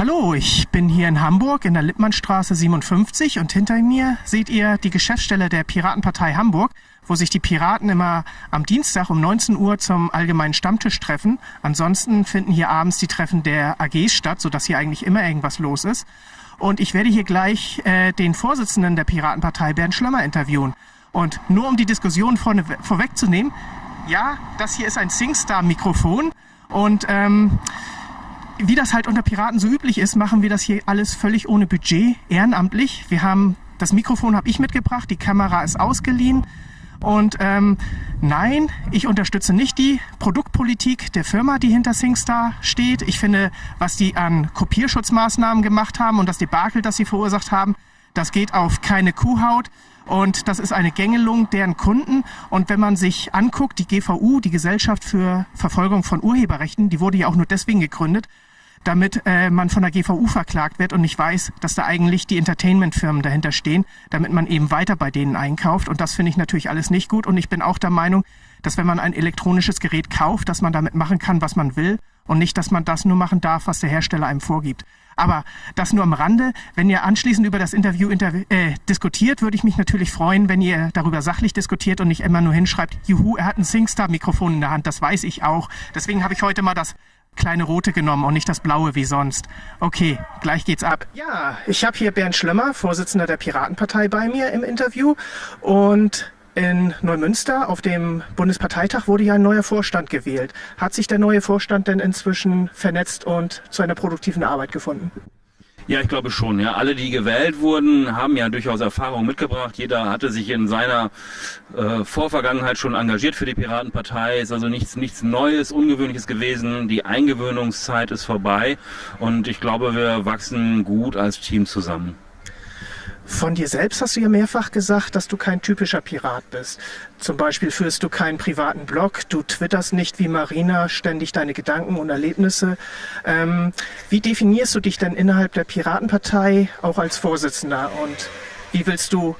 Hallo, ich bin hier in Hamburg in der Lippmannstraße 57 und hinter mir seht ihr die Geschäftsstelle der Piratenpartei Hamburg, wo sich die Piraten immer am Dienstag um 19 Uhr zum allgemeinen Stammtisch treffen. Ansonsten finden hier abends die Treffen der AGs statt, sodass hier eigentlich immer irgendwas los ist. Und ich werde hier gleich äh, den Vorsitzenden der Piratenpartei, Bernd Schlömer, interviewen. Und nur um die Diskussion vorne, vorwegzunehmen, ja, das hier ist ein SingStar-Mikrofon und ähm, wie das halt unter Piraten so üblich ist, machen wir das hier alles völlig ohne Budget, ehrenamtlich. Wir haben, das Mikrofon habe ich mitgebracht, die Kamera ist ausgeliehen. Und ähm, nein, ich unterstütze nicht die Produktpolitik der Firma, die hinter SingStar steht. Ich finde, was die an Kopierschutzmaßnahmen gemacht haben und das Debakel, das sie verursacht haben, das geht auf keine Kuhhaut. Und das ist eine Gängelung deren Kunden. Und wenn man sich anguckt, die GVU, die Gesellschaft für Verfolgung von Urheberrechten, die wurde ja auch nur deswegen gegründet, damit äh, man von der GVU verklagt wird und nicht weiß, dass da eigentlich die Entertainment-Firmen dahinter stehen, damit man eben weiter bei denen einkauft. Und das finde ich natürlich alles nicht gut. Und ich bin auch der Meinung, dass wenn man ein elektronisches Gerät kauft, dass man damit machen kann, was man will und nicht, dass man das nur machen darf, was der Hersteller einem vorgibt. Aber das nur am Rande. Wenn ihr anschließend über das Interview interv äh, diskutiert, würde ich mich natürlich freuen, wenn ihr darüber sachlich diskutiert und nicht immer nur hinschreibt, juhu, er hat ein SingStar-Mikrofon in der Hand, das weiß ich auch. Deswegen habe ich heute mal das kleine rote genommen und nicht das blaue wie sonst. Okay, gleich geht's ab. Ja, ich habe hier Bernd Schlömmer, Vorsitzender der Piratenpartei bei mir im Interview und in Neumünster auf dem Bundesparteitag wurde ja ein neuer Vorstand gewählt. Hat sich der neue Vorstand denn inzwischen vernetzt und zu einer produktiven Arbeit gefunden? Ja, ich glaube schon. Ja, alle, die gewählt wurden, haben ja durchaus Erfahrung mitgebracht. Jeder hatte sich in seiner äh, Vorvergangenheit schon engagiert für die Piratenpartei. Ist also nichts, nichts Neues, Ungewöhnliches gewesen. Die Eingewöhnungszeit ist vorbei und ich glaube, wir wachsen gut als Team zusammen. Von dir selbst hast du ja mehrfach gesagt, dass du kein typischer Pirat bist. Zum Beispiel führst du keinen privaten Blog, du twitterst nicht wie Marina ständig deine Gedanken und Erlebnisse. Ähm, wie definierst du dich denn innerhalb der Piratenpartei auch als Vorsitzender und wie willst du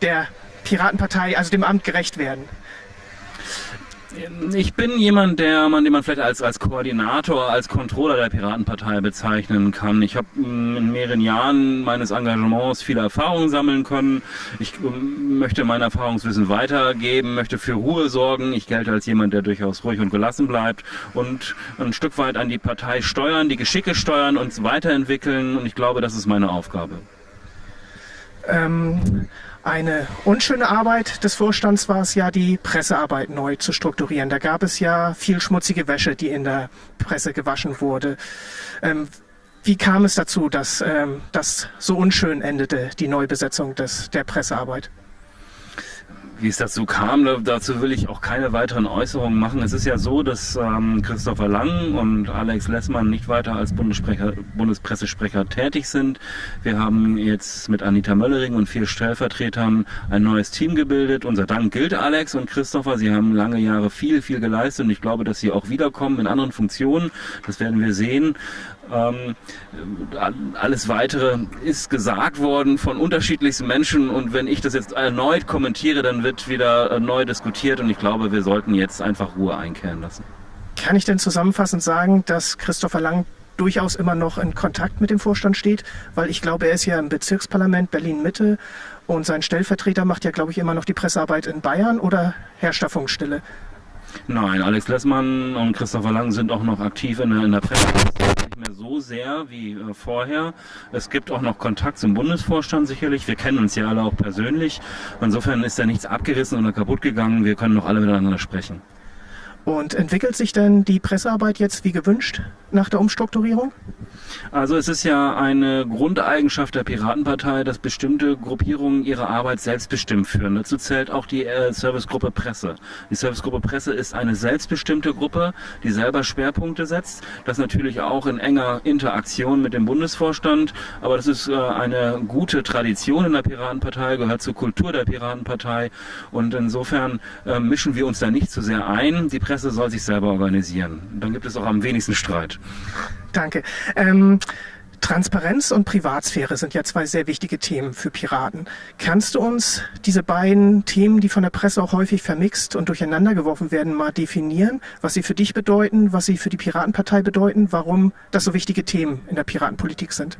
der Piratenpartei, also dem Amt gerecht werden? Ich bin jemand, der man, den man vielleicht als, als Koordinator, als Controller der Piratenpartei bezeichnen kann. Ich habe mm, in mehreren Jahren meines Engagements viele Erfahrungen sammeln können. Ich mm, möchte mein Erfahrungswissen weitergeben, möchte für Ruhe sorgen. Ich gelte als jemand, der durchaus ruhig und gelassen bleibt und ein Stück weit an die Partei steuern, die Geschicke steuern und weiterentwickeln. Und ich glaube, das ist meine Aufgabe. Ähm eine unschöne Arbeit des Vorstands war es ja, die Pressearbeit neu zu strukturieren. Da gab es ja viel schmutzige Wäsche, die in der Presse gewaschen wurde. Ähm, wie kam es dazu, dass ähm, das so unschön endete, die Neubesetzung des, der Pressearbeit? Wie es dazu kam, dazu will ich auch keine weiteren Äußerungen machen. Es ist ja so, dass ähm, Christopher Lang und Alex Lessmann nicht weiter als Bundespressesprecher tätig sind. Wir haben jetzt mit Anita Möllering und vier Stellvertretern ein neues Team gebildet. Unser Dank gilt Alex und Christopher. Sie haben lange Jahre viel, viel geleistet und ich glaube, dass sie auch wiederkommen in anderen Funktionen. Das werden wir sehen. Ähm, alles weitere ist gesagt worden von unterschiedlichsten Menschen und wenn ich das jetzt erneut kommentiere, dann wird wieder neu diskutiert und ich glaube, wir sollten jetzt einfach Ruhe einkehren lassen. Kann ich denn zusammenfassend sagen, dass Christopher Lang durchaus immer noch in Kontakt mit dem Vorstand steht? Weil ich glaube, er ist ja im Bezirksparlament Berlin-Mitte und sein Stellvertreter macht ja, glaube ich, immer noch die Pressearbeit in Bayern oder herrscht da Funkstille? Nein, Alex Lessmann und Christopher Lang sind auch noch aktiv in der, in der Presse nicht mehr so sehr wie äh, vorher. Es gibt auch noch Kontakt zum Bundesvorstand sicherlich. Wir kennen uns ja alle auch persönlich. Insofern ist da nichts abgerissen oder kaputt gegangen. Wir können noch alle miteinander sprechen. Und entwickelt sich denn die Pressearbeit jetzt wie gewünscht nach der Umstrukturierung? Also es ist ja eine Grundeigenschaft der Piratenpartei, dass bestimmte Gruppierungen ihre Arbeit selbstbestimmt führen. Dazu zählt auch die äh, Servicegruppe Presse. Die Servicegruppe Presse ist eine selbstbestimmte Gruppe, die selber Schwerpunkte setzt. Das natürlich auch in enger Interaktion mit dem Bundesvorstand. Aber das ist äh, eine gute Tradition in der Piratenpartei, gehört zur Kultur der Piratenpartei. Und insofern äh, mischen wir uns da nicht zu sehr ein. Die Presse soll sich selber organisieren. Dann gibt es auch am wenigsten Streit. Danke. Ähm, Transparenz und Privatsphäre sind ja zwei sehr wichtige Themen für Piraten. Kannst du uns diese beiden Themen, die von der Presse auch häufig vermixt und durcheinander geworfen werden, mal definieren, was sie für dich bedeuten, was sie für die Piratenpartei bedeuten, warum das so wichtige Themen in der Piratenpolitik sind?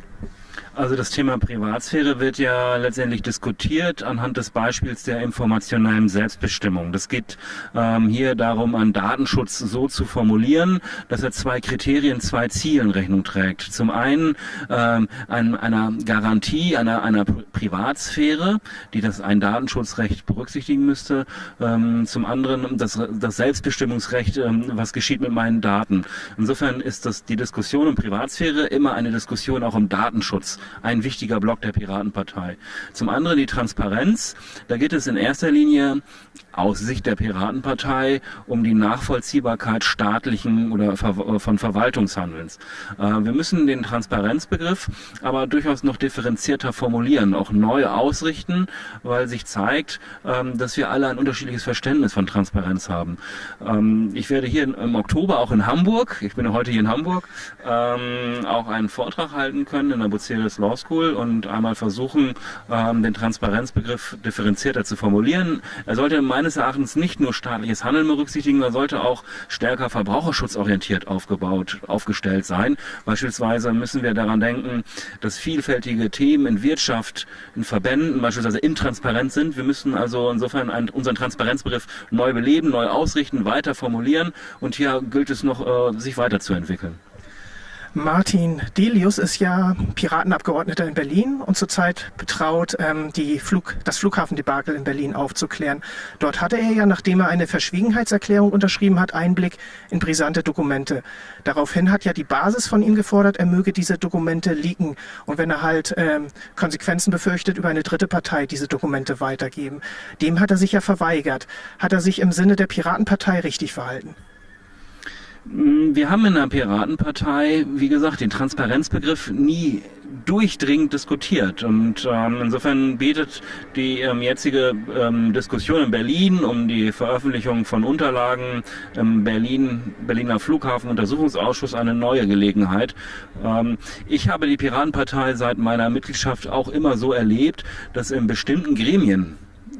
Also das Thema Privatsphäre wird ja letztendlich diskutiert anhand des Beispiels der informationellen Selbstbestimmung. Das geht ähm, hier darum, einen Datenschutz so zu formulieren, dass er zwei Kriterien, zwei Zielen Rechnung trägt. Zum einen ähm, ein, einer Garantie einer, einer Privatsphäre, die das ein Datenschutzrecht berücksichtigen müsste. Ähm, zum anderen das, das Selbstbestimmungsrecht, ähm, was geschieht mit meinen Daten. Insofern ist das die Diskussion um Privatsphäre immer eine Diskussion auch um Datenschutz ein wichtiger Block der Piratenpartei. Zum anderen die Transparenz. Da geht es in erster Linie aus Sicht der Piratenpartei um die Nachvollziehbarkeit staatlichen oder von Verwaltungshandelns. Äh, wir müssen den Transparenzbegriff aber durchaus noch differenzierter formulieren, auch neu ausrichten, weil sich zeigt, ähm, dass wir alle ein unterschiedliches Verständnis von Transparenz haben. Ähm, ich werde hier im Oktober auch in Hamburg, ich bin heute hier in Hamburg, ähm, auch einen Vortrag halten können in der Bucerius Law School und einmal versuchen, den Transparenzbegriff differenzierter zu formulieren. Er sollte meines Erachtens nicht nur staatliches Handeln berücksichtigen, er sollte auch stärker verbraucherschutzorientiert aufgebaut, aufgestellt sein. Beispielsweise müssen wir daran denken, dass vielfältige Themen in Wirtschaft, in Verbänden beispielsweise intransparent sind. Wir müssen also insofern einen, unseren Transparenzbegriff neu beleben, neu ausrichten, weiter formulieren und hier gilt es noch, äh, sich weiterzuentwickeln. Martin Delius ist ja Piratenabgeordneter in Berlin und zurzeit betraut, ähm, die Flug, das Flughafendebakel in Berlin aufzuklären. Dort hatte er ja, nachdem er eine Verschwiegenheitserklärung unterschrieben hat, Einblick in brisante Dokumente. Daraufhin hat ja die Basis von ihm gefordert, er möge diese Dokumente leaken und wenn er halt ähm, Konsequenzen befürchtet, über eine dritte Partei diese Dokumente weitergeben. Dem hat er sich ja verweigert. Hat er sich im Sinne der Piratenpartei richtig verhalten? Mm, wir haben in der Piratenpartei, wie gesagt, den Transparenzbegriff nie durchdringend diskutiert. Und ähm, insofern bietet die ähm, jetzige ähm, Diskussion in Berlin um die Veröffentlichung von Unterlagen im Berlin, Berliner Flughafenuntersuchungsausschuss eine neue Gelegenheit. Ähm, ich habe die Piratenpartei seit meiner Mitgliedschaft auch immer so erlebt, dass in bestimmten Gremien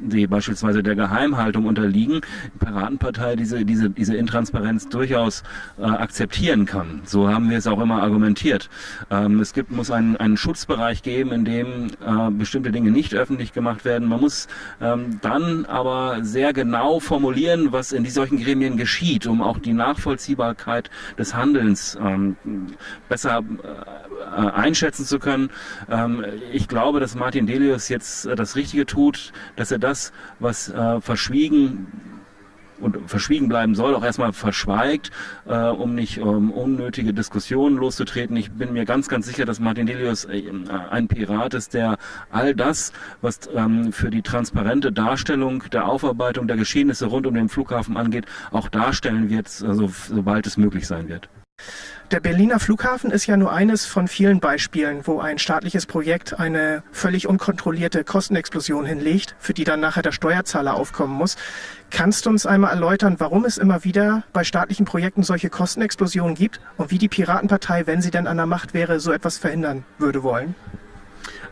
die beispielsweise der Geheimhaltung unterliegen, die Piratenpartei diese, diese, diese Intransparenz durchaus äh, akzeptieren kann. So haben wir es auch immer argumentiert. Ähm, es gibt, muss einen, einen Schutzbereich geben, in dem äh, bestimmte Dinge nicht öffentlich gemacht werden. Man muss ähm, dann aber sehr genau formulieren, was in solchen Gremien geschieht, um auch die Nachvollziehbarkeit des Handelns ähm, besser äh, einschätzen zu können. Ähm, ich glaube, dass Martin Delius jetzt äh, das Richtige tut, dass er das, was äh, verschwiegen und verschwiegen bleiben soll, auch erstmal verschweigt, äh, um nicht ähm, unnötige Diskussionen loszutreten. Ich bin mir ganz, ganz sicher, dass Martin Delius äh, ein Pirat ist, der all das, was ähm, für die transparente Darstellung der Aufarbeitung der Geschehnisse rund um den Flughafen angeht, auch darstellen wird, also, sobald es möglich sein wird. Der Berliner Flughafen ist ja nur eines von vielen Beispielen, wo ein staatliches Projekt eine völlig unkontrollierte Kostenexplosion hinlegt, für die dann nachher der Steuerzahler aufkommen muss. Kannst du uns einmal erläutern, warum es immer wieder bei staatlichen Projekten solche Kostenexplosionen gibt und wie die Piratenpartei, wenn sie denn an der Macht wäre, so etwas verhindern würde wollen?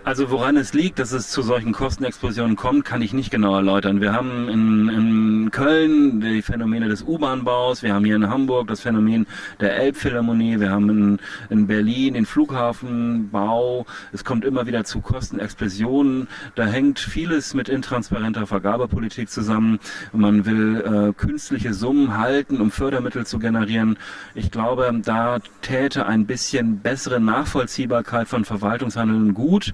Also woran es liegt, dass es zu solchen Kostenexplosionen kommt, kann ich nicht genau erläutern. Wir haben in, in Köln die Phänomene des U-Bahn-Baus, wir haben hier in Hamburg das Phänomen der Elbphilharmonie, wir haben in, in Berlin den Flughafenbau. Es kommt immer wieder zu Kostenexplosionen. Da hängt vieles mit intransparenter Vergabepolitik zusammen. Man will äh, künstliche Summen halten, um Fördermittel zu generieren. Ich glaube, da täte ein bisschen bessere Nachvollziehbarkeit von Verwaltungshandeln gut.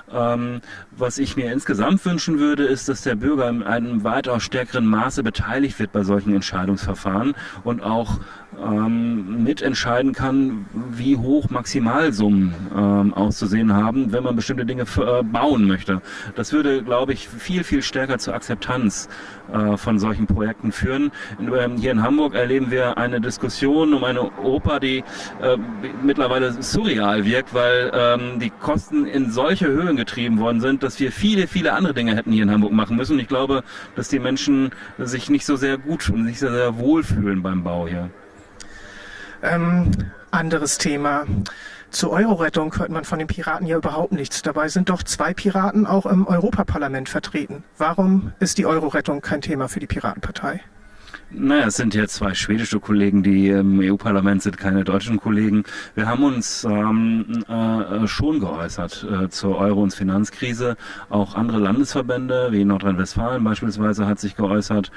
Ähm, was ich mir insgesamt wünschen würde, ist, dass der Bürger in einem weitaus stärkeren Maße beteiligt wird bei solchen Entscheidungsverfahren und auch ähm, mitentscheiden kann, wie hoch Maximalsummen ähm, auszusehen haben, wenn man bestimmte Dinge äh, bauen möchte. Das würde, glaube ich, viel, viel stärker zur Akzeptanz äh, von solchen Projekten führen. In, ähm, hier in Hamburg erleben wir eine Diskussion um eine Oper, die äh, mittlerweile surreal wirkt, weil ähm, die Kosten in solche Höhen getrieben worden sind, dass wir viele, viele andere Dinge hätten hier in Hamburg machen müssen. Und ich glaube, dass die Menschen sich nicht so sehr gut und sich sehr, sehr wohl fühlen beim Bau hier. Ähm, anderes Thema. Zur Euro-Rettung hört man von den Piraten ja überhaupt nichts. Dabei sind doch zwei Piraten auch im Europaparlament vertreten. Warum ist die Euro-Rettung kein Thema für die Piratenpartei? Naja, es sind jetzt zwei schwedische Kollegen, die im EU-Parlament sind, keine deutschen Kollegen. Wir haben uns ähm, äh, schon geäußert äh, zur Euro- und Finanzkrise. Auch andere Landesverbände, wie Nordrhein-Westfalen beispielsweise, hat sich geäußert.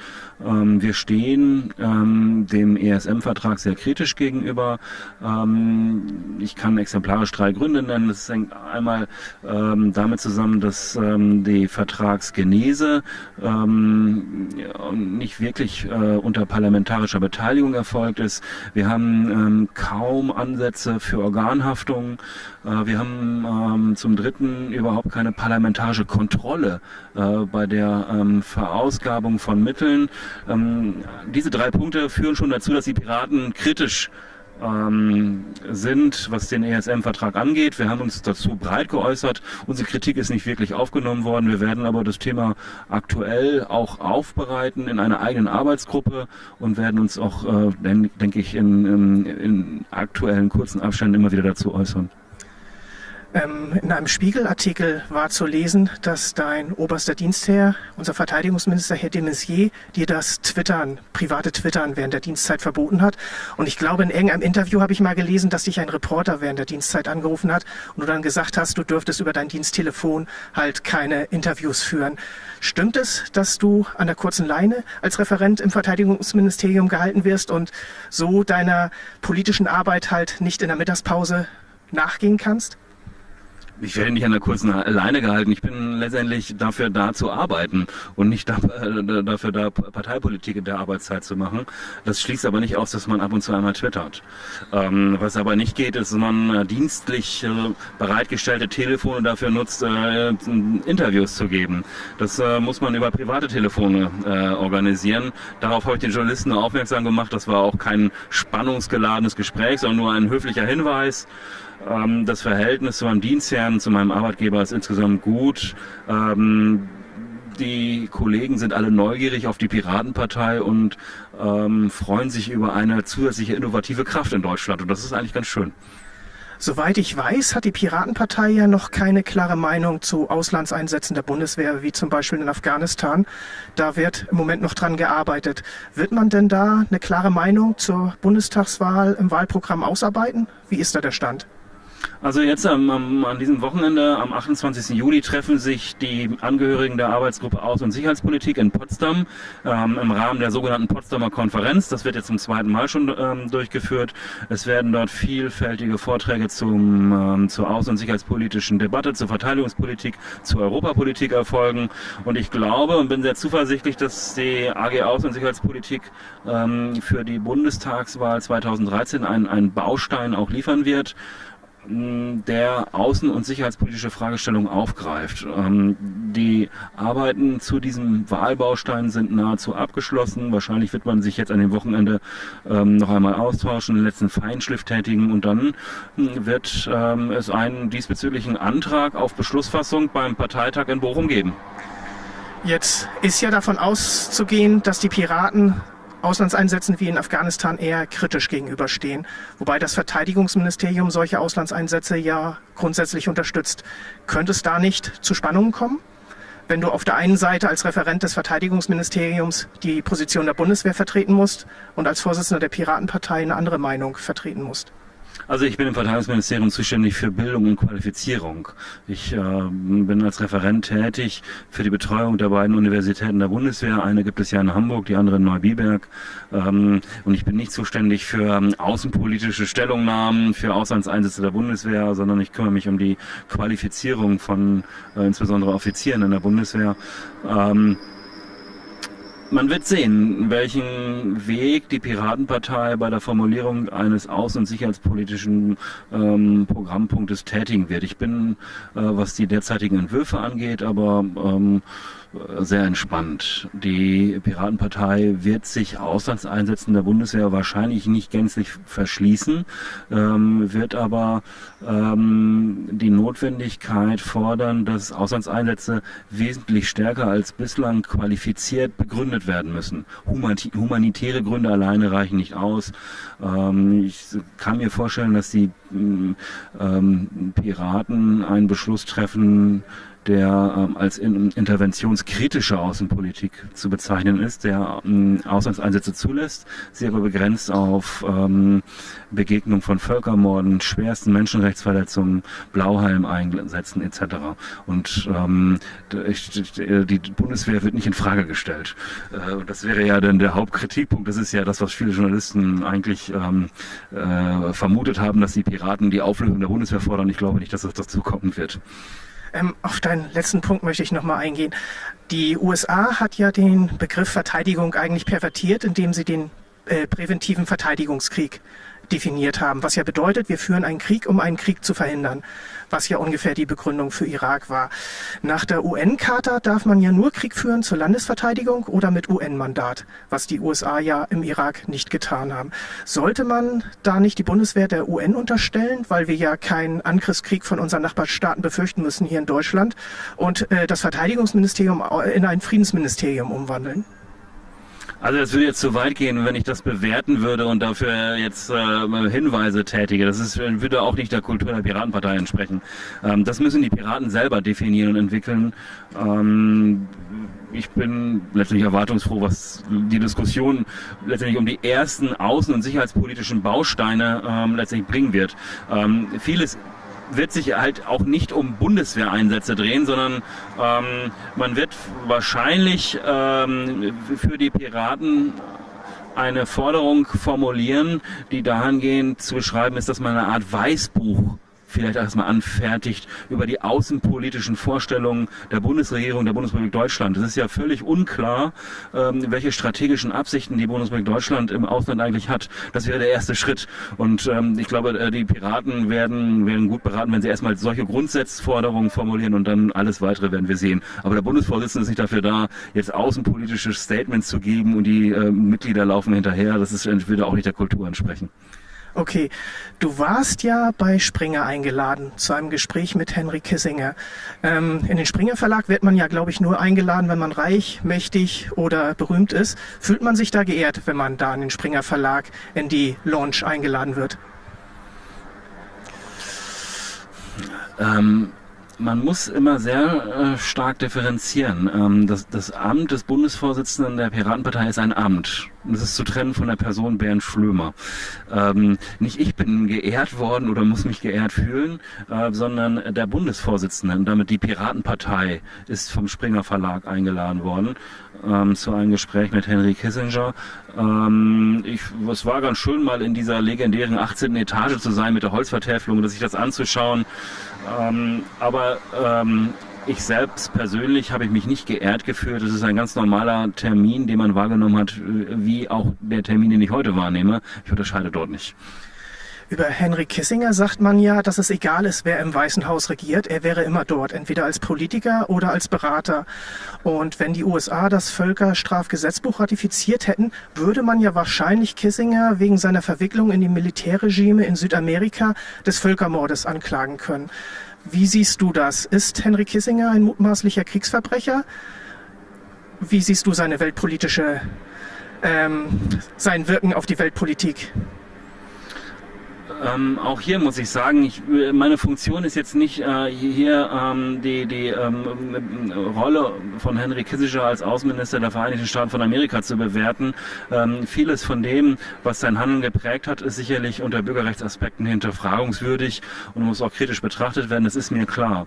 Ähm, wir stehen ähm, dem ESM-Vertrag sehr kritisch gegenüber. Ähm, ich kann exemplarisch drei Gründe nennen. Das hängt einmal ähm, damit zusammen, dass ähm, die Vertragsgenese ähm, nicht wirklich äh, unter parlamentarischer Beteiligung erfolgt ist. Wir haben ähm, kaum Ansätze für Organhaftung. Äh, wir haben ähm, zum Dritten überhaupt keine parlamentarische Kontrolle äh, bei der ähm, Verausgabung von Mitteln. Diese drei Punkte führen schon dazu, dass die Piraten kritisch ähm, sind, was den ESM-Vertrag angeht. Wir haben uns dazu breit geäußert. Unsere Kritik ist nicht wirklich aufgenommen worden. Wir werden aber das Thema aktuell auch aufbereiten in einer eigenen Arbeitsgruppe und werden uns auch, äh, denke ich, in, in, in aktuellen kurzen Abständen immer wieder dazu äußern. Ähm, in einem Spiegelartikel war zu lesen, dass dein oberster Dienstherr, unser Verteidigungsminister Herr de Maizière, dir das Twittern, private Twittern während der Dienstzeit verboten hat. Und ich glaube, in irgendeinem Interview habe ich mal gelesen, dass dich ein Reporter während der Dienstzeit angerufen hat und du dann gesagt hast, du dürftest über dein Diensttelefon halt keine Interviews führen. Stimmt es, dass du an der kurzen Leine als Referent im Verteidigungsministerium gehalten wirst und so deiner politischen Arbeit halt nicht in der Mittagspause nachgehen kannst? Ich werde nicht an der kurzen Leine gehalten. Ich bin letztendlich dafür da zu arbeiten und nicht da, äh, dafür da Parteipolitik in der Arbeitszeit zu machen. Das schließt aber nicht aus, dass man ab und zu einmal twittert. Ähm, was aber nicht geht, ist, dass man äh, dienstlich äh, bereitgestellte Telefone dafür nutzt, äh, Interviews zu geben. Das muss man über private Telefone organisieren. Darauf habe ich den Journalisten aufmerksam gemacht. Das war auch kein spannungsgeladenes Gespräch, sondern nur ein höflicher Hinweis. Ähm, das Verhältnis zu meinem Dienstherrn, zu meinem Arbeitgeber ist insgesamt gut. Ähm, die Kollegen sind alle neugierig auf die Piratenpartei und ähm, freuen sich über eine zusätzliche innovative Kraft in Deutschland. Und das ist eigentlich ganz schön. Soweit ich weiß, hat die Piratenpartei ja noch keine klare Meinung zu Auslandseinsätzen der Bundeswehr, wie zum Beispiel in Afghanistan. Da wird im Moment noch dran gearbeitet. Wird man denn da eine klare Meinung zur Bundestagswahl im Wahlprogramm ausarbeiten? Wie ist da der Stand? Also jetzt am, am, an diesem Wochenende, am 28. Juli, treffen sich die Angehörigen der Arbeitsgruppe Außen- und Sicherheitspolitik in Potsdam ähm, im Rahmen der sogenannten Potsdamer Konferenz. Das wird jetzt zum zweiten Mal schon ähm, durchgeführt. Es werden dort vielfältige Vorträge zum, ähm, zur außen- und sicherheitspolitischen Debatte, zur Verteidigungspolitik, zur Europapolitik erfolgen. Und ich glaube und bin sehr zuversichtlich, dass die AG Außen- und Sicherheitspolitik ähm, für die Bundestagswahl 2013 einen Baustein auch liefern wird der außen- und sicherheitspolitische Fragestellungen aufgreift. Ähm, die Arbeiten zu diesem Wahlbaustein sind nahezu abgeschlossen. Wahrscheinlich wird man sich jetzt an dem Wochenende ähm, noch einmal austauschen, den letzten Feinschliff tätigen und dann hm, wird ähm, es einen diesbezüglichen Antrag auf Beschlussfassung beim Parteitag in Bochum geben. Jetzt ist ja davon auszugehen, dass die Piraten Auslandseinsätzen wie in Afghanistan eher kritisch gegenüberstehen, wobei das Verteidigungsministerium solche Auslandseinsätze ja grundsätzlich unterstützt. Könnte es da nicht zu Spannungen kommen? Wenn du auf der einen Seite als Referent des Verteidigungsministeriums die Position der Bundeswehr vertreten musst und als Vorsitzender der Piratenpartei eine andere Meinung vertreten musst. Also ich bin im Verteidigungsministerium zuständig für Bildung und Qualifizierung. Ich äh, bin als Referent tätig für die Betreuung der beiden Universitäten der Bundeswehr. Eine gibt es ja in Hamburg, die andere in Neubiberg. Ähm, und ich bin nicht zuständig für ähm, außenpolitische Stellungnahmen, für Auslandseinsätze der Bundeswehr, sondern ich kümmere mich um die Qualifizierung von äh, insbesondere Offizieren in der Bundeswehr. Ähm, man wird sehen, welchen Weg die Piratenpartei bei der Formulierung eines außen- und sicherheitspolitischen ähm, Programmpunktes tätigen wird. Ich bin, äh, was die derzeitigen Entwürfe angeht, aber ähm, sehr entspannt. Die Piratenpartei wird sich Auslandseinsätzen der Bundeswehr wahrscheinlich nicht gänzlich verschließen, ähm, wird aber ähm, die Notwendigkeit fordern, dass Auslandseinsätze wesentlich stärker als bislang qualifiziert begründet werden müssen. Humanitäre Gründe alleine reichen nicht aus. Ähm, ich kann mir vorstellen, dass die ähm, Piraten einen Beschluss treffen, der ähm, als in, interventionskritische Außenpolitik zu bezeichnen ist, der ähm, Auslandseinsätze zulässt, sie aber begrenzt auf ähm, Begegnung von Völkermorden, schwersten Menschenrechtsverletzungen, Blauhelm-Einsätzen etc. Und ähm, die Bundeswehr wird nicht in Frage gestellt. Äh, das wäre ja dann der Hauptkritikpunkt. Das ist ja das, was viele Journalisten eigentlich ähm, äh, vermutet haben, dass die Piraten die Auflösung der Bundeswehr fordern. Ich glaube nicht, dass das dazu kommen wird. Ähm, auf deinen letzten Punkt möchte ich nochmal eingehen. Die USA hat ja den Begriff Verteidigung eigentlich pervertiert, indem sie den äh, präventiven Verteidigungskrieg definiert haben, was ja bedeutet, wir führen einen Krieg, um einen Krieg zu verhindern, was ja ungefähr die Begründung für Irak war. Nach der UN-Charta darf man ja nur Krieg führen zur Landesverteidigung oder mit UN-Mandat, was die USA ja im Irak nicht getan haben. Sollte man da nicht die Bundeswehr der UN unterstellen, weil wir ja keinen Angriffskrieg von unseren Nachbarstaaten befürchten müssen hier in Deutschland und äh, das Verteidigungsministerium in ein Friedensministerium umwandeln? Also es würde jetzt zu weit gehen, wenn ich das bewerten würde und dafür jetzt äh, Hinweise tätige. Das ist, würde auch nicht der Kultur der Piratenpartei entsprechen. Ähm, das müssen die Piraten selber definieren und entwickeln. Ähm, ich bin letztlich erwartungsfroh, was die Diskussion letztendlich um die ersten außen- und sicherheitspolitischen Bausteine ähm, letztendlich bringen wird. Ähm, vieles wird sich halt auch nicht um Bundeswehreinsätze drehen, sondern ähm, man wird wahrscheinlich ähm, für die Piraten eine Forderung formulieren, die dahingehend zu beschreiben ist, dass man eine Art Weißbuch vielleicht erstmal anfertigt über die außenpolitischen Vorstellungen der Bundesregierung, der Bundesrepublik Deutschland. Es ist ja völlig unklar, ähm, welche strategischen Absichten die Bundesrepublik Deutschland im Ausland eigentlich hat. Das wäre der erste Schritt. Und ähm, ich glaube, äh, die Piraten werden, werden gut beraten, wenn sie erstmal solche Grundsatzforderungen formulieren und dann alles weitere werden wir sehen. Aber der Bundesvorsitzende ist nicht dafür da, jetzt außenpolitische Statements zu geben und die äh, Mitglieder laufen hinterher. Das ist, würde auch nicht der Kultur entsprechen. Okay, du warst ja bei Springer eingeladen zu einem Gespräch mit Henry Kissinger. Ähm, in den Springer Verlag wird man ja, glaube ich, nur eingeladen, wenn man reich, mächtig oder berühmt ist. Fühlt man sich da geehrt, wenn man da in den Springer Verlag in die Launch eingeladen wird? Ähm, man muss immer sehr äh, stark differenzieren. Ähm, das, das Amt des Bundesvorsitzenden der Piratenpartei ist ein Amt. Das ist zu trennen von der Person Bernd Schlömer. Ähm, nicht ich bin geehrt worden oder muss mich geehrt fühlen, äh, sondern der Bundesvorsitzende und damit die Piratenpartei ist vom Springer Verlag eingeladen worden ähm, zu einem Gespräch mit Henry Kissinger. Ähm, ich, es war ganz schön, mal in dieser legendären 18. Etage zu sein mit der Holzvertäfelung, sich das anzuschauen. Ähm, aber ähm, ich selbst persönlich habe ich mich nicht geehrt gefühlt. Es ist ein ganz normaler Termin, den man wahrgenommen hat, wie auch der Termin, den ich heute wahrnehme. Ich unterscheide dort nicht. Über Henry Kissinger sagt man ja, dass es egal ist, wer im Weißen Haus regiert. Er wäre immer dort, entweder als Politiker oder als Berater. Und wenn die USA das Völkerstrafgesetzbuch ratifiziert hätten, würde man ja wahrscheinlich Kissinger wegen seiner Verwicklung in die Militärregime in Südamerika des Völkermordes anklagen können. Wie siehst du das? Ist Henry Kissinger ein mutmaßlicher Kriegsverbrecher? Wie siehst du seine weltpolitische, ähm, sein Wirken auf die Weltpolitik? Ähm, auch hier muss ich sagen, ich, meine Funktion ist jetzt nicht äh, hier ähm, die, die ähm, Rolle von Henry Kissinger als Außenminister der Vereinigten Staaten von Amerika zu bewerten. Ähm, vieles von dem, was sein Handeln geprägt hat, ist sicherlich unter Bürgerrechtsaspekten hinterfragungswürdig und muss auch kritisch betrachtet werden, das ist mir klar.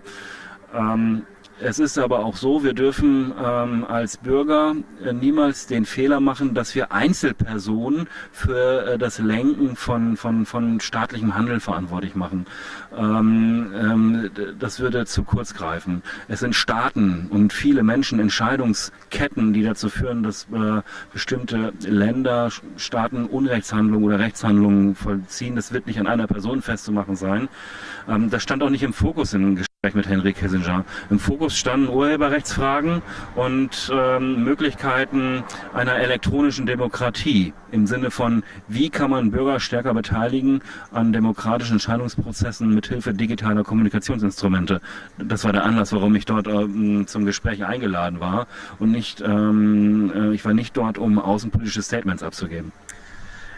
Es ist aber auch so, wir dürfen ähm, als Bürger äh, niemals den Fehler machen, dass wir Einzelpersonen für äh, das Lenken von, von, von staatlichem Handeln verantwortlich machen. Ähm, ähm, das würde zu kurz greifen. Es sind Staaten und viele Menschen, Entscheidungsketten, die dazu führen, dass äh, bestimmte Länder, Staaten Unrechtshandlungen oder Rechtshandlungen vollziehen. Das wird nicht an einer Person festzumachen sein. Ähm, das stand auch nicht im Fokus in mit Henry Kissinger. Im Fokus standen Urheberrechtsfragen und ähm, Möglichkeiten einer elektronischen Demokratie im Sinne von, wie kann man Bürger stärker beteiligen an demokratischen Entscheidungsprozessen mithilfe digitaler Kommunikationsinstrumente. Das war der Anlass, warum ich dort ähm, zum Gespräch eingeladen war und nicht, ähm, äh, ich war nicht dort, um außenpolitische Statements abzugeben.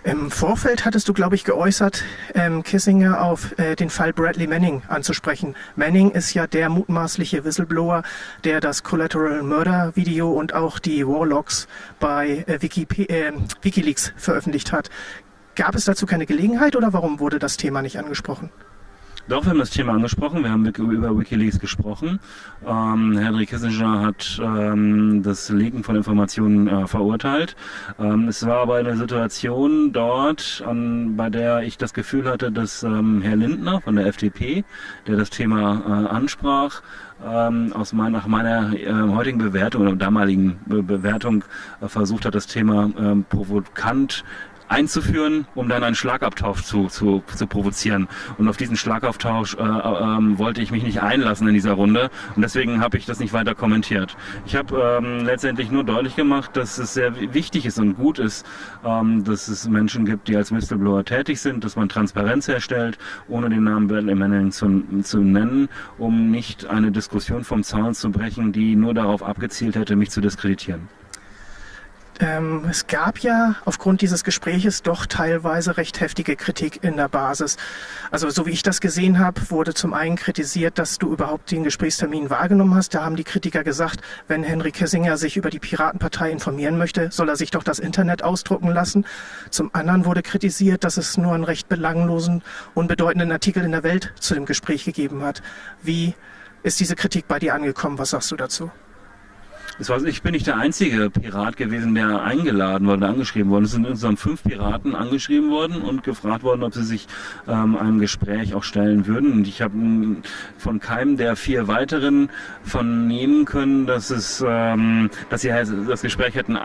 Im Vorfeld hattest du, glaube ich, geäußert, ähm, Kissinger auf äh, den Fall Bradley Manning anzusprechen. Manning ist ja der mutmaßliche Whistleblower, der das Collateral Murder Video und auch die Warlocks bei äh, äh, Wikileaks veröffentlicht hat. Gab es dazu keine Gelegenheit oder warum wurde das Thema nicht angesprochen? Doch, wir haben das Thema angesprochen, wir haben über Wikileaks gesprochen. Ähm, Henry Kissinger hat ähm, das Legen von Informationen äh, verurteilt. Ähm, es war aber eine Situation dort, an, bei der ich das Gefühl hatte, dass ähm, Herr Lindner von der FDP, der das Thema äh, ansprach, ähm, aus mein, nach meiner äh, heutigen Bewertung oder damaligen Be Bewertung äh, versucht hat, das Thema ähm, provokant einzuführen, um dann einen Schlagabtausch zu, zu, zu provozieren. Und auf diesen Schlagabtausch äh, äh, wollte ich mich nicht einlassen in dieser Runde und deswegen habe ich das nicht weiter kommentiert. Ich habe ähm, letztendlich nur deutlich gemacht, dass es sehr wichtig ist und gut ist, ähm, dass es Menschen gibt, die als Whistleblower tätig sind, dass man Transparenz herstellt, ohne den Namen Bradley Manning zu, zu nennen, um nicht eine Diskussion vom Zaun zu brechen, die nur darauf abgezielt hätte, mich zu diskreditieren. Ähm, es gab ja aufgrund dieses Gespräches doch teilweise recht heftige Kritik in der Basis. Also so wie ich das gesehen habe, wurde zum einen kritisiert, dass du überhaupt den Gesprächstermin wahrgenommen hast. Da haben die Kritiker gesagt, wenn Henry Kissinger sich über die Piratenpartei informieren möchte, soll er sich doch das Internet ausdrucken lassen. Zum anderen wurde kritisiert, dass es nur einen recht belanglosen, unbedeutenden Artikel in der Welt zu dem Gespräch gegeben hat. Wie ist diese Kritik bei dir angekommen? Was sagst du dazu? War, ich bin nicht der einzige Pirat gewesen, der eingeladen wurde, angeschrieben worden. Es sind insgesamt fünf Piraten angeschrieben worden und gefragt worden, ob sie sich ähm, einem Gespräch auch stellen würden. Und ich habe von keinem der vier weiteren vernehmen können, dass es, ähm, dass sie halt das Gespräch hätten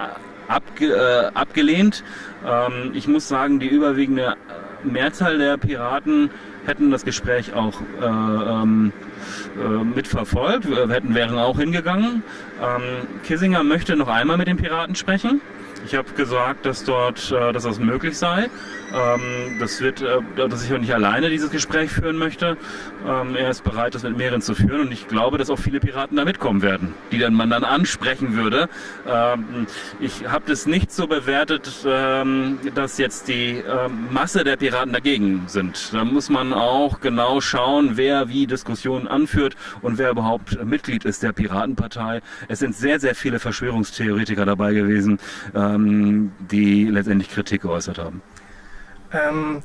abge, äh, abgelehnt. Ähm, ich muss sagen, die überwiegende Mehrzahl der Piraten hätten das Gespräch auch äh, ähm, äh, mitverfolgt, wir hätten, wären auch hingegangen. Ähm, Kissinger möchte noch einmal mit den Piraten sprechen. Ich habe gesagt, dass dort, äh, dass das möglich sei. Ähm, das wird, äh, dass ich auch nicht alleine dieses Gespräch führen möchte. Ähm, er ist bereit, das mit mehreren zu führen und ich glaube, dass auch viele Piraten da mitkommen werden, die dann man dann ansprechen würde. Ähm, ich habe das nicht so bewertet, ähm, dass jetzt die ähm, Masse der Piraten dagegen sind. Da muss man auch genau schauen, wer wie Diskussionen anführt und wer überhaupt Mitglied ist der Piratenpartei. Es sind sehr, sehr viele Verschwörungstheoretiker dabei gewesen, ähm, die letztendlich Kritik geäußert haben. Ähm,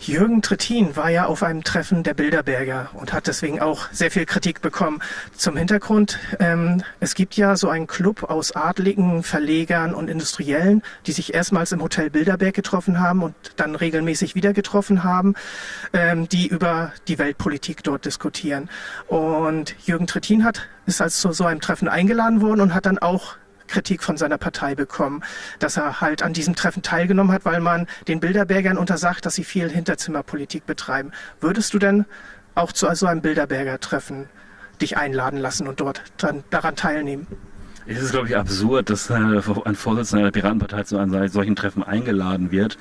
Jürgen Trittin war ja auf einem Treffen der Bilderberger und hat deswegen auch sehr viel Kritik bekommen. Zum Hintergrund, ähm, es gibt ja so einen Club aus Adligen, Verlegern und Industriellen, die sich erstmals im Hotel Bilderberg getroffen haben und dann regelmäßig wieder getroffen haben, ähm, die über die Weltpolitik dort diskutieren. Und Jürgen Trittin hat, ist als zu so einem Treffen eingeladen worden und hat dann auch Kritik von seiner Partei bekommen, dass er halt an diesem Treffen teilgenommen hat, weil man den Bilderbergern untersagt, dass sie viel Hinterzimmerpolitik betreiben. Würdest du denn auch zu so einem Bilderberger-Treffen dich einladen lassen und dort dran, daran teilnehmen? Es ist, glaube ich, absurd, dass ein Vorsitzender der Piratenpartei zu einem solchen Treffen eingeladen wird.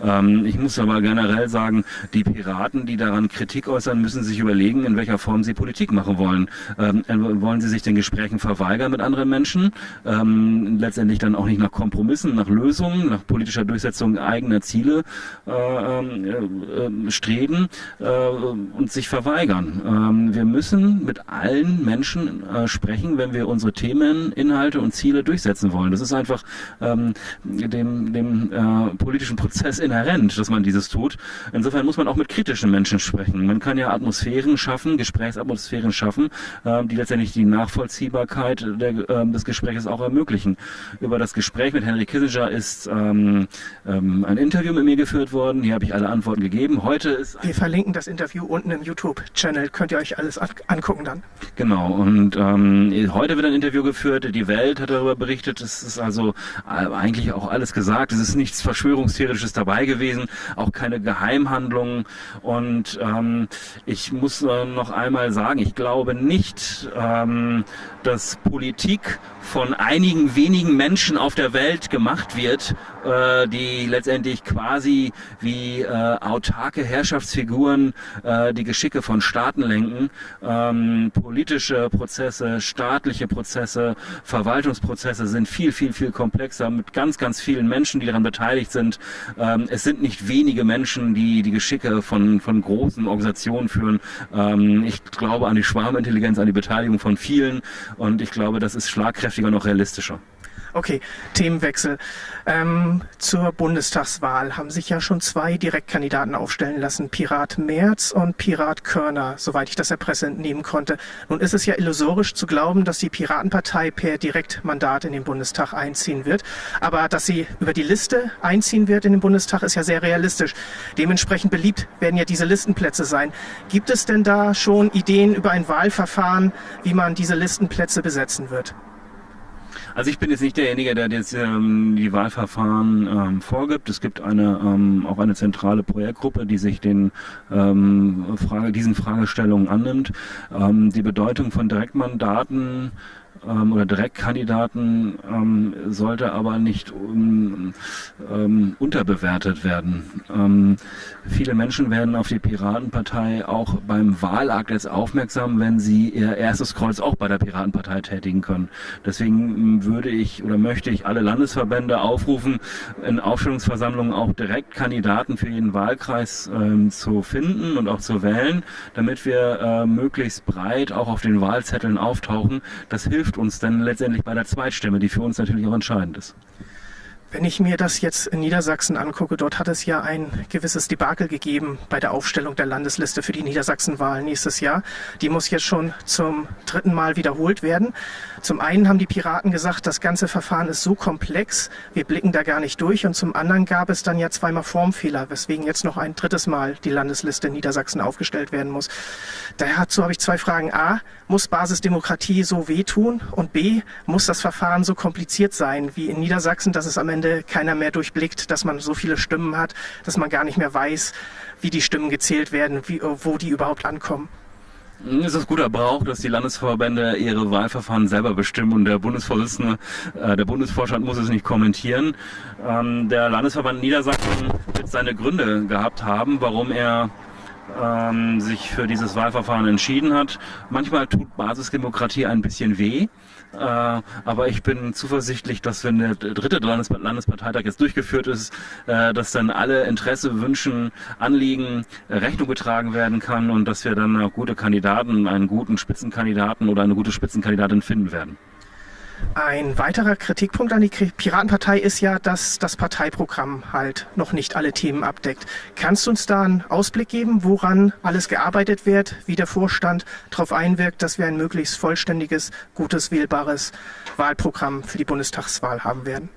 Ähm, ich muss aber generell sagen, die Piraten, die daran Kritik äußern, müssen sich überlegen, in welcher Form sie Politik machen wollen. Ähm, äh, wollen sie sich den Gesprächen verweigern mit anderen Menschen? Ähm, letztendlich dann auch nicht nach Kompromissen, nach Lösungen, nach politischer Durchsetzung eigener Ziele äh, äh, streben und sich verweigern. wir müssen mit allen Menschen sprechen, wenn wir unsere Themen in Inhalte und Ziele durchsetzen wollen. Das ist einfach ähm, dem, dem äh, politischen Prozess inhärent, dass man dieses tut. Insofern muss man auch mit kritischen Menschen sprechen. Man kann ja Atmosphären schaffen, Gesprächsatmosphären schaffen, äh, die letztendlich die Nachvollziehbarkeit der, äh, des Gesprächs auch ermöglichen. Über das Gespräch mit Henry Kissinger ist ähm, ähm, ein Interview mit mir geführt worden. Hier habe ich alle Antworten gegeben. Heute ist wir verlinken das Interview unten im YouTube-Channel. Könnt ihr euch alles angucken dann. Genau. Und ähm, heute wird ein Interview geführt. Die die Welt hat darüber berichtet. Es ist also äh, eigentlich auch alles gesagt. Es ist nichts Verschwörungstheoretisches dabei gewesen, auch keine Geheimhandlungen. Und ähm, ich muss äh, noch einmal sagen, ich glaube nicht, ähm, dass Politik von einigen wenigen Menschen auf der Welt gemacht wird, äh, die letztendlich quasi wie äh, autarke Herrschaftsfiguren äh, die Geschicke von Staaten lenken. Ähm, politische Prozesse, staatliche Prozesse, Verwaltungsprozesse sind viel, viel, viel komplexer mit ganz, ganz vielen Menschen, die daran beteiligt sind. Ähm, es sind nicht wenige Menschen, die die Geschicke von, von großen Organisationen führen. Ähm, ich glaube an die Schwarmintelligenz, an die Beteiligung von vielen und ich glaube, das ist schlagkräftiger auch realistischer. Okay, Themenwechsel. Ähm, zur Bundestagswahl haben sich ja schon zwei Direktkandidaten aufstellen lassen, Pirat Merz und Pirat Körner, soweit ich das der Presse entnehmen konnte. Nun ist es ja illusorisch zu glauben, dass die Piratenpartei per Direktmandat in den Bundestag einziehen wird. Aber dass sie über die Liste einziehen wird in den Bundestag, ist ja sehr realistisch. Dementsprechend beliebt werden ja diese Listenplätze sein. Gibt es denn da schon Ideen über ein Wahlverfahren, wie man diese Listenplätze besetzen wird? Also ich bin jetzt nicht derjenige, der jetzt ähm, die Wahlverfahren ähm, vorgibt. Es gibt eine ähm, auch eine zentrale Projektgruppe, die sich den ähm, Frage, diesen Fragestellungen annimmt. Ähm, die Bedeutung von Direktmandaten ähm, oder Direktkandidaten ähm, sollte aber nicht um, ähm, unterbewertet werden. Ähm, viele Menschen werden auf die Piratenpartei auch beim Wahlakt jetzt aufmerksam, wenn sie ihr erstes Kreuz auch bei der Piratenpartei tätigen können. Deswegen ähm, würde ich oder möchte ich alle Landesverbände aufrufen, in Aufstellungsversammlungen auch direkt Kandidaten für jeden Wahlkreis ähm, zu finden und auch zu wählen, damit wir äh, möglichst breit auch auf den Wahlzetteln auftauchen. Das hilft hilft uns dann letztendlich bei der Zweitstimme, die für uns natürlich auch entscheidend ist. Wenn ich mir das jetzt in Niedersachsen angucke, dort hat es ja ein gewisses Debakel gegeben bei der Aufstellung der Landesliste für die Niedersachsenwahl nächstes Jahr. Die muss jetzt schon zum dritten Mal wiederholt werden. Zum einen haben die Piraten gesagt, das ganze Verfahren ist so komplex, wir blicken da gar nicht durch. Und zum anderen gab es dann ja zweimal Formfehler, weswegen jetzt noch ein drittes Mal die Landesliste in Niedersachsen aufgestellt werden muss. Dazu habe ich zwei Fragen. A, muss Basisdemokratie so wehtun? Und B, muss das Verfahren so kompliziert sein wie in Niedersachsen, dass es am Ende Ende keiner mehr durchblickt, dass man so viele Stimmen hat, dass man gar nicht mehr weiß, wie die Stimmen gezählt werden, wie, wo die überhaupt ankommen. Es ist guter Brauch, dass die Landesverbände ihre Wahlverfahren selber bestimmen und der Bundesvorsitzende, äh, der Bundesvorstand muss es nicht kommentieren. Ähm, der Landesverband Niedersachsen wird seine Gründe gehabt haben, warum er ähm, sich für dieses Wahlverfahren entschieden hat. Manchmal tut Basisdemokratie ein bisschen weh. Äh, aber ich bin zuversichtlich, dass wenn der dritte Landes Landesparteitag jetzt durchgeführt ist, äh, dass dann alle Interesse, Wünschen, Anliegen äh, Rechnung getragen werden kann und dass wir dann auch gute Kandidaten, einen guten Spitzenkandidaten oder eine gute Spitzenkandidatin finden werden. Ein weiterer Kritikpunkt an die Piratenpartei ist ja, dass das Parteiprogramm halt noch nicht alle Themen abdeckt. Kannst du uns da einen Ausblick geben, woran alles gearbeitet wird, wie der Vorstand darauf einwirkt, dass wir ein möglichst vollständiges, gutes, wählbares Wahlprogramm für die Bundestagswahl haben werden?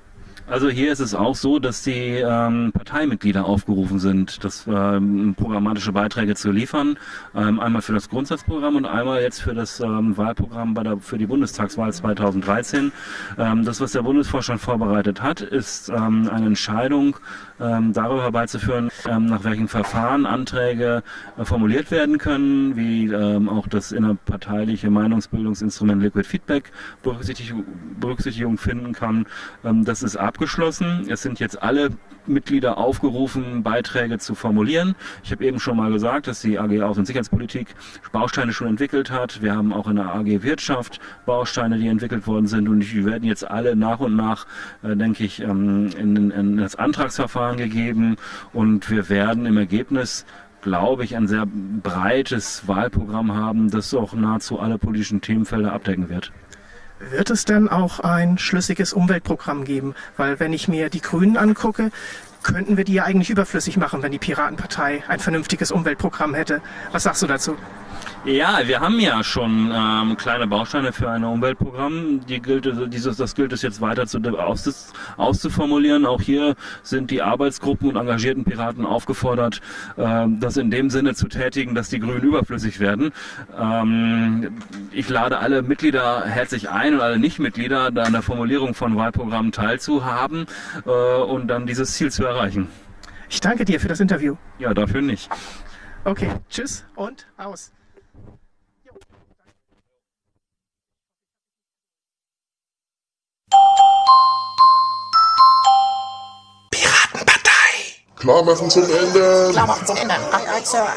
Also hier ist es auch so, dass die ähm, Parteimitglieder aufgerufen sind, das ähm, programmatische Beiträge zu liefern. Ähm, einmal für das Grundsatzprogramm und einmal jetzt für das ähm, Wahlprogramm bei der, für die Bundestagswahl 2013. Ähm, das, was der Bundesvorstand vorbereitet hat, ist ähm, eine Entscheidung darüber herbeizuführen, nach welchen Verfahren Anträge äh, formuliert werden können, wie auch das innerparteiliche Meinungsbildungsinstrument Liquid Feedback Berücksichtigung, finden kann. Das ist abgeschlossen. Es sind jetzt alle Mitglieder aufgerufen, Beiträge zu formulieren. Ich habe eben schon mal gesagt, dass die AG Außen- und Sicherheitspolitik Bausteine schon entwickelt hat. Wir haben auch in der AG Wirtschaft Bausteine, die entwickelt worden sind und die werden jetzt alle nach und nach, äh, denke ich, ähm, in, in das Antragsverfahren gegeben und wir werden im Ergebnis glaube ich, ein sehr breites Wahlprogramm haben, das auch nahezu alle politischen Themenfelder abdecken wird. Wird es denn auch ein schlüssiges Umweltprogramm geben? Weil wenn ich mir die Grünen angucke, könnten wir die ja eigentlich überflüssig machen, wenn die Piratenpartei ein vernünftiges Umweltprogramm hätte. Was sagst du dazu? Ja, wir haben ja schon ähm, kleine Bausteine für ein Umweltprogramm. Die gilt, dieses, das gilt es jetzt weiter zu, aus, auszuformulieren. Auch hier sind die Arbeitsgruppen und engagierten Piraten aufgefordert, ähm, das in dem Sinne zu tätigen, dass die Grünen überflüssig werden. Ähm, ich lade alle Mitglieder herzlich ein und alle Nichtmitglieder, da an der Formulierung von Wahlprogrammen teilzuhaben äh, und dann dieses Ziel zu erreichen. Ich danke dir für das Interview. Ja, dafür nicht. Okay, tschüss und aus. Klar machen zum Ende. Klar machen zum Ende. Aye, aye, Sir.